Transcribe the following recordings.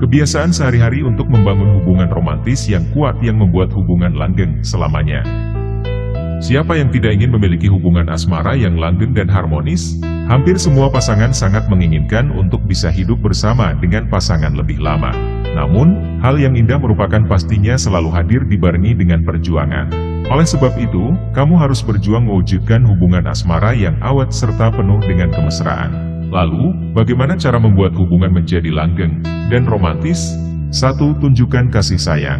Kebiasaan sehari-hari untuk membangun hubungan romantis yang kuat yang membuat hubungan langgeng selamanya. Siapa yang tidak ingin memiliki hubungan asmara yang langgeng dan harmonis? Hampir semua pasangan sangat menginginkan untuk bisa hidup bersama dengan pasangan lebih lama. Namun, hal yang indah merupakan pastinya selalu hadir dibarengi dengan perjuangan. Oleh sebab itu, kamu harus berjuang mewujudkan hubungan asmara yang awet serta penuh dengan kemesraan. Lalu, bagaimana cara membuat hubungan menjadi langgeng dan romantis? 1. Tunjukkan kasih sayang.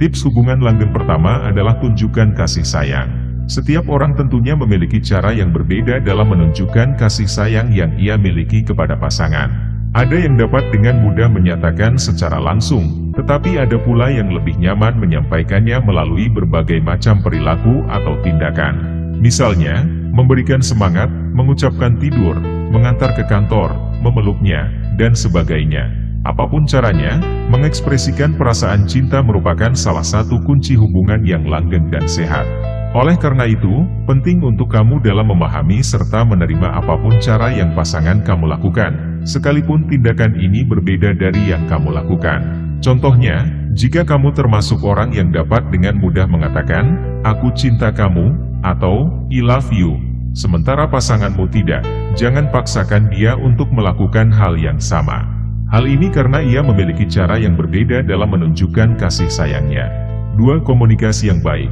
Tips hubungan langgeng pertama adalah tunjukkan kasih sayang. Setiap orang tentunya memiliki cara yang berbeda dalam menunjukkan kasih sayang yang ia miliki kepada pasangan. Ada yang dapat dengan mudah menyatakan secara langsung, tetapi ada pula yang lebih nyaman menyampaikannya melalui berbagai macam perilaku atau tindakan. Misalnya, memberikan semangat, mengucapkan tidur, mengantar ke kantor, memeluknya, dan sebagainya. Apa pun caranya, mengekspresikan perasaan cinta merupakan salah satu kunci hubungan yang langgeng dan sehat. Oleh karena itu, penting untuk kamu dalam memahami serta menerima apa pun cara yang pasangan kamu lakukan, sekalipun tindakan ini berbeda dari yang kamu lakukan. Contohnya, jika kamu termasuk orang yang dapat dengan mudah mengatakan, aku cinta kamu, atau, I love you, sementara pasanganmu tidak, jangan paksakan dia untuk melakukan hal yang sama. Hal ini karena ia memiliki cara yang berbeda dalam menunjukkan kasih sayangnya. 2. Komunikasi yang baik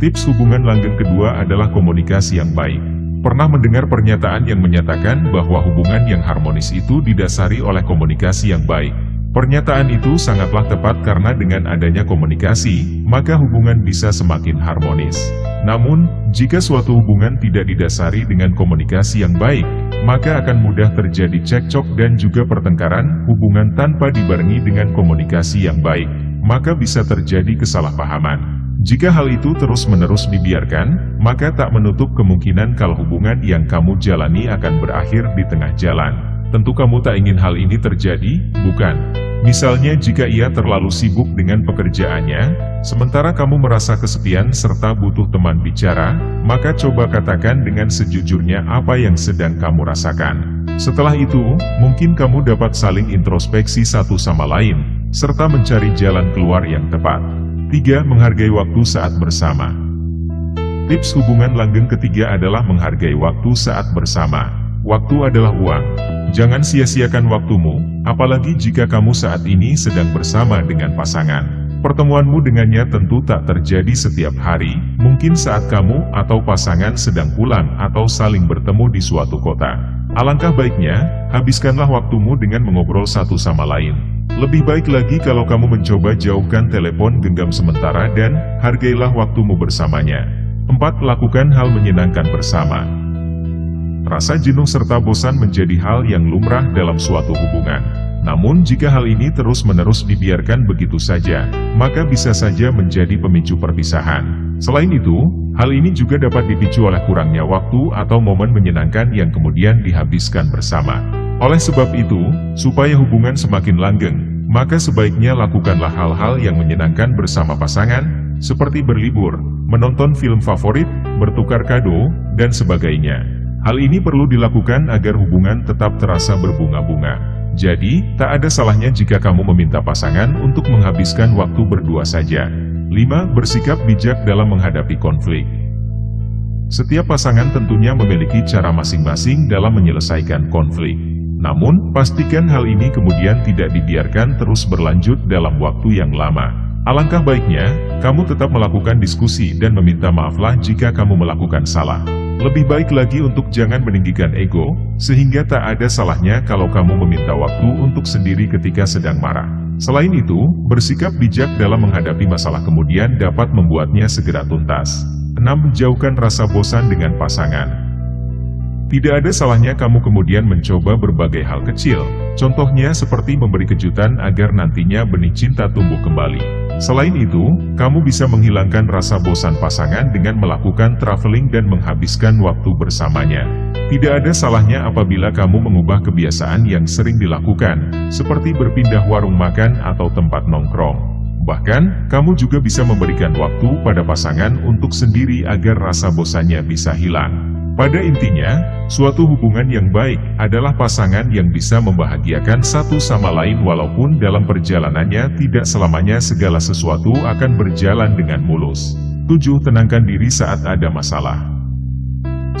Tips hubungan langgeng kedua adalah komunikasi yang baik. Pernah mendengar pernyataan yang menyatakan bahwa hubungan yang harmonis itu didasari oleh komunikasi yang baik. Pernyataan itu sangatlah tepat karena dengan adanya komunikasi, maka hubungan bisa semakin harmonis. Namun, jika suatu hubungan tidak didasari dengan komunikasi yang baik, maka akan mudah terjadi cekcok dan juga pertengkaran, hubungan tanpa dibarengi dengan komunikasi yang baik, maka bisa terjadi kesalahpahaman. Jika hal itu terus-menerus dibiarkan, maka tak menutup kemungkinan kalau hubungan yang kamu jalani akan berakhir di tengah jalan. Tentu kamu tak ingin hal ini terjadi, bukan? Misalnya jika ia terlalu sibuk dengan pekerjaannya, sementara kamu merasa kesepian serta butuh teman bicara, maka coba katakan dengan sejujurnya apa yang sedang kamu rasakan. Setelah itu, mungkin kamu dapat saling introspeksi satu sama lain, serta mencari jalan keluar yang tepat. 3. Menghargai waktu saat bersama Tips hubungan langgeng ketiga adalah menghargai waktu saat bersama. Waktu adalah uang. Jangan sia-siakan waktumu, apalagi jika kamu saat ini sedang bersama dengan pasangan. Pertemuanmu dengannya tentu tak terjadi setiap hari, mungkin saat kamu atau pasangan sedang pulang atau saling bertemu di suatu kota. Alangkah baiknya, habiskanlah waktumu dengan mengobrol satu sama lain. Lebih baik lagi kalau kamu mencoba jauhkan telepon genggam sementara dan hargailah waktumu bersamanya. 4. Lakukan hal menyenangkan bersama. Rasa jenuh serta bosan menjadi hal yang lumrah dalam suatu hubungan. Namun jika hal ini terus-menerus dibiarkan begitu saja, maka bisa saja menjadi pemicu perpisahan. Selain itu, hal ini juga dapat dipicu oleh kurangnya waktu atau momen menyenangkan yang kemudian dihabiskan bersama. Oleh sebab itu, supaya hubungan semakin langgeng, maka sebaiknya lakukanlah hal-hal yang menyenangkan bersama pasangan, seperti berlibur, menonton film favorit, bertukar kado, dan sebagainya. Hal ini perlu dilakukan agar hubungan tetap terasa berbunga-bunga. Jadi, tak ada salahnya jika kamu meminta pasangan untuk menghabiskan waktu berdua saja. 5. Bersikap bijak dalam menghadapi konflik. Setiap pasangan tentunya memiliki cara masing-masing dalam menyelesaikan konflik. Namun, pastikan hal ini kemudian tidak dibiarkan terus berlanjut dalam waktu yang lama. Alangkah baiknya, kamu tetap melakukan diskusi dan meminta maaflah jika kamu melakukan salah. Lebih baik lagi untuk jangan meninggikan ego, sehingga tak ada salahnya kalau kamu meminta waktu untuk sendiri ketika sedang marah. Selain itu, bersikap bijak dalam menghadapi masalah kemudian dapat membuatnya segera tuntas. 6. Menjauhkan rasa bosan dengan pasangan. Tidak ada salahnya kamu kemudian mencoba berbagai hal kecil, contohnya seperti memberi kejutan agar nantinya benih cinta tumbuh kembali. Selain itu, kamu bisa menghilangkan rasa bosan pasangan dengan melakukan traveling dan menghabiskan waktu bersamanya. Tidak ada salahnya apabila kamu mengubah kebiasaan yang sering dilakukan, seperti berpindah warung makan atau tempat nongkrong. Bahkan, kamu juga bisa memberikan waktu pada pasangan untuk sendiri agar rasa bosannya bisa hilang. Pada intinya, suatu hubungan yang baik adalah pasangan yang bisa membahagiakan satu sama lain walaupun dalam perjalanannya tidak selamanya segala sesuatu akan berjalan dengan mulus. 7. Tenangkan diri saat ada masalah.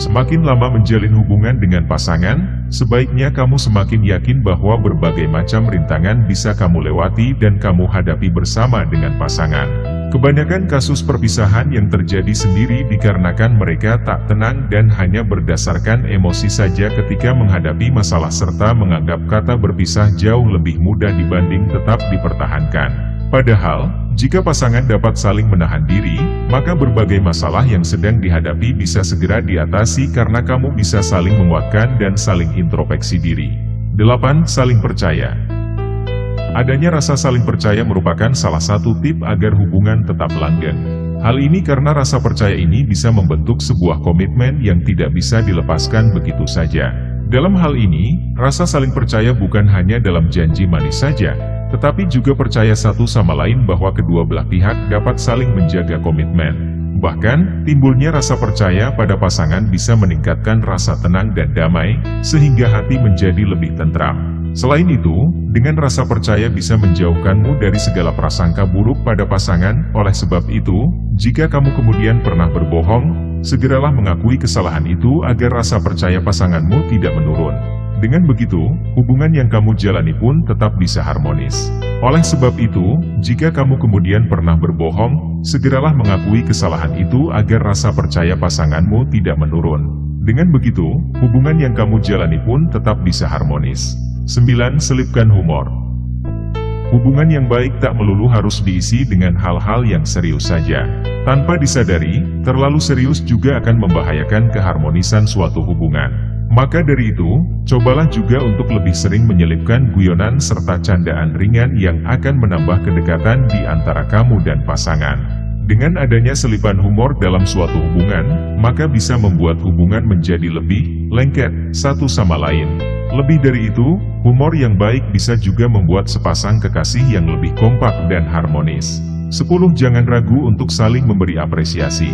Semakin lama menjalin hubungan dengan pasangan, sebaiknya kamu semakin yakin bahwa berbagai macam rintangan bisa kamu lewati dan kamu hadapi bersama dengan pasangan. Kebanyakan kasus perpisahan yang terjadi sendiri dikarenakan mereka tak tenang dan hanya berdasarkan emosi saja ketika menghadapi masalah serta menganggap kata berpisah jauh lebih mudah dibanding tetap dipertahankan. Padahal, jika pasangan dapat saling menahan diri, maka berbagai masalah yang sedang dihadapi bisa segera diatasi karena kamu bisa saling menguatkan dan saling introspeksi diri. 8. Saling percaya Adanya rasa saling percaya merupakan salah satu tip agar hubungan tetap langgeng. Hal ini karena rasa percaya ini bisa membentuk sebuah komitmen yang tidak bisa dilepaskan begitu saja. Dalam hal ini, rasa saling percaya bukan hanya dalam janji manis saja, tetapi juga percaya satu sama lain bahwa kedua belah pihak dapat saling menjaga komitmen. Bahkan, timbulnya rasa percaya pada pasangan bisa meningkatkan rasa tenang dan damai, sehingga hati menjadi lebih tentram. Selain itu, dengan rasa percaya bisa menjauhkanmu dari segala prasangka buruk pada pasangan, oleh sebab itu, jika kamu kemudian pernah berbohong, segeralah mengakui kesalahan itu agar rasa percaya pasanganmu tidak menurun. Dengan begitu, hubungan yang kamu jalani pun tetap bisa harmonis. Oleh sebab itu, jika kamu kemudian pernah berbohong, segeralah mengakui kesalahan itu agar rasa percaya pasanganmu tidak menurun. Dengan begitu, hubungan yang kamu jalani pun tetap bisa harmonis. 9. Selipkan humor Hubungan yang baik tak melulu harus diisi dengan hal-hal yang serius saja. Tanpa disadari, terlalu serius juga akan membahayakan keharmonisan suatu hubungan. Maka dari itu, cobalah juga untuk lebih sering menyelipkan guyonan serta candaan ringan yang akan menambah kedekatan di antara kamu dan pasangan. Dengan adanya selipan humor dalam suatu hubungan, maka bisa membuat hubungan menjadi lebih lengket satu sama lain. Lebih dari itu, humor yang baik bisa juga membuat sepasang kekasih yang lebih kompak dan harmonis. 10. Jangan ragu untuk saling memberi apresiasi.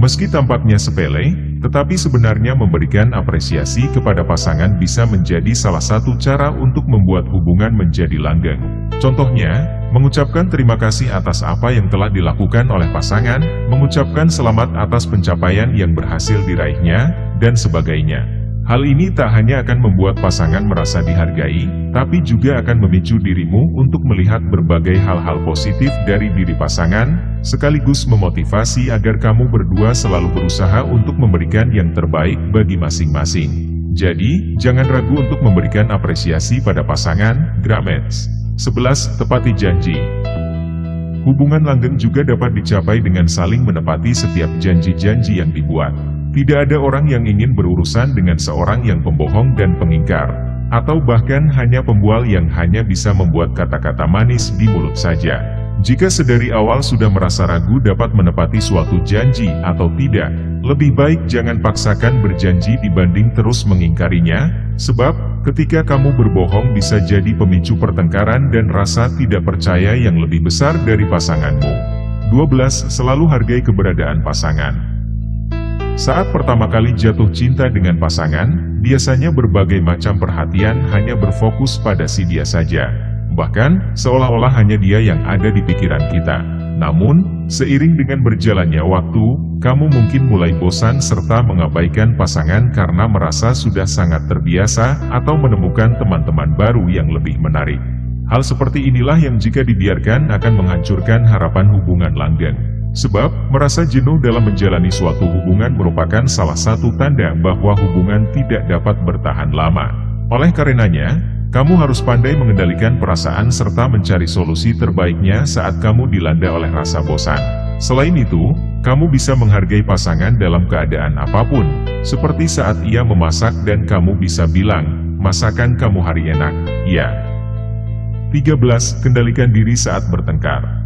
Meski tampaknya sepele, tetapi sebenarnya memberikan apresiasi kepada pasangan bisa menjadi salah satu cara untuk membuat hubungan menjadi langgeng. Contohnya, mengucapkan terima kasih atas apa yang telah dilakukan oleh pasangan, mengucapkan selamat atas pencapaian yang berhasil diraihnya, dan sebagainya. Hal ini tak hanya akan membuat pasangan merasa dihargai, tapi juga akan memicu dirimu untuk melihat berbagai hal-hal positif dari diri pasangan, sekaligus memotivasi agar kamu berdua selalu berusaha untuk memberikan yang terbaik bagi masing-masing. Jadi, jangan ragu untuk memberikan apresiasi pada pasangan, Gramets. 11. Tepati janji Hubungan langgeng juga dapat dicapai dengan saling menepati setiap janji-janji yang dibuat. Tidak ada orang yang ingin berurusan dengan seorang yang pembohong dan pengingkar, atau bahkan hanya pembual yang hanya bisa membuat kata-kata manis di mulut saja. Jika sedari awal sudah merasa ragu dapat menepati suatu janji atau tidak, lebih baik jangan paksakan berjanji dibanding terus mengingkarinya, sebab ketika kamu berbohong bisa jadi pemicu pertengkaran dan rasa tidak percaya yang lebih besar dari pasanganmu. 12. Selalu hargai keberadaan pasangan. Saat pertama kali jatuh cinta dengan pasangan, biasanya berbagai macam perhatian hanya berfokus pada si dia saja. Bahkan, seolah-olah hanya dia yang ada di pikiran kita. Namun, seiring dengan berjalannya waktu, kamu mungkin mulai bosan serta mengabaikan pasangan karena merasa sudah sangat terbiasa atau menemukan teman-teman baru yang lebih menarik. Hal seperti inilah yang jika dibiarkan akan menghancurkan harapan hubungan langgeng. Sebab, merasa jenuh dalam menjalani suatu hubungan merupakan salah satu tanda bahwa hubungan tidak dapat bertahan lama. Oleh karenanya, kamu harus pandai mengendalikan perasaan serta mencari solusi terbaiknya saat kamu dilanda oleh rasa bosan. Selain itu, kamu bisa menghargai pasangan dalam keadaan apa pun, seperti saat ia memasak dan kamu bisa bilang, masakan kamu hari enak, ya. 13. Kendalikan diri saat bertengkar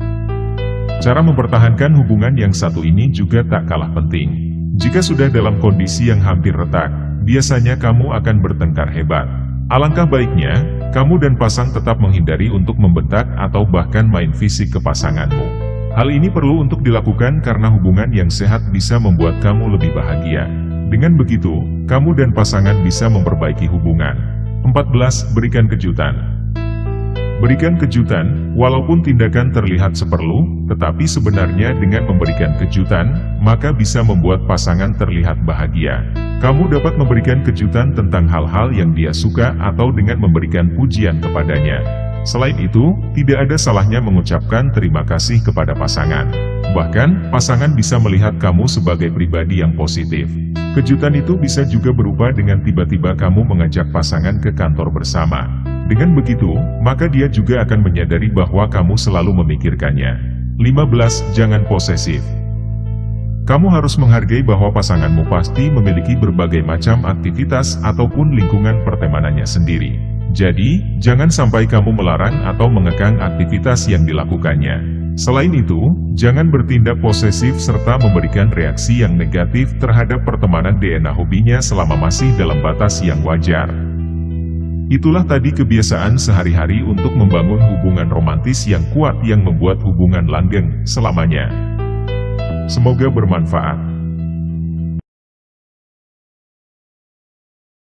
Cara mempertahankan hubungan yang satu ini juga tak kalah penting. Jika sudah dalam kondisi yang hampir retak, biasanya kamu akan bertengkar hebat. Alangkah baiknya, kamu dan pasang tetap menghindari untuk membentak atau bahkan main fisik ke pasanganmu. Hal ini perlu untuk dilakukan karena hubungan yang sehat bisa membuat kamu lebih bahagia. Dengan begitu, kamu dan pasangan bisa memperbaiki hubungan. 14. Berikan kejutan. Berikan kejutan, walaupun tindakan terlihat seperlu, tetapi sebenarnya dengan memberikan kejutan, maka bisa membuat pasangan terlihat bahagia. Kamu dapat memberikan kejutan tentang hal-hal yang dia suka atau dengan memberikan pujian kepadanya. Selain itu, tidak ada salahnya mengucapkan terima kasih kepada pasangan. Bahkan, pasangan bisa melihat kamu sebagai pribadi yang positif. Kejutan itu bisa juga berupa dengan tiba-tiba kamu mengajak pasangan ke kantor bersama. Dengan begitu, maka dia juga akan menyadari bahwa kamu selalu memikirkannya. 15. Jangan posesif Kamu harus menghargai bahwa pasanganmu pasti memiliki berbagai macam aktivitas ataupun lingkungan pertemanannya sendiri. Jadi, jangan sampai kamu melarang atau mengekang aktivitas yang dilakukannya. Selain itu, jangan bertindak posesif serta memberikan reaksi yang negatif terhadap pertemanan DNA hobinya selama masih dalam batas yang wajar. Itulah tadi kebiasaan sehari-hari untuk membangun hubungan romantis yang kuat yang membuat hubungan langgeng selamanya. Semoga bermanfaat.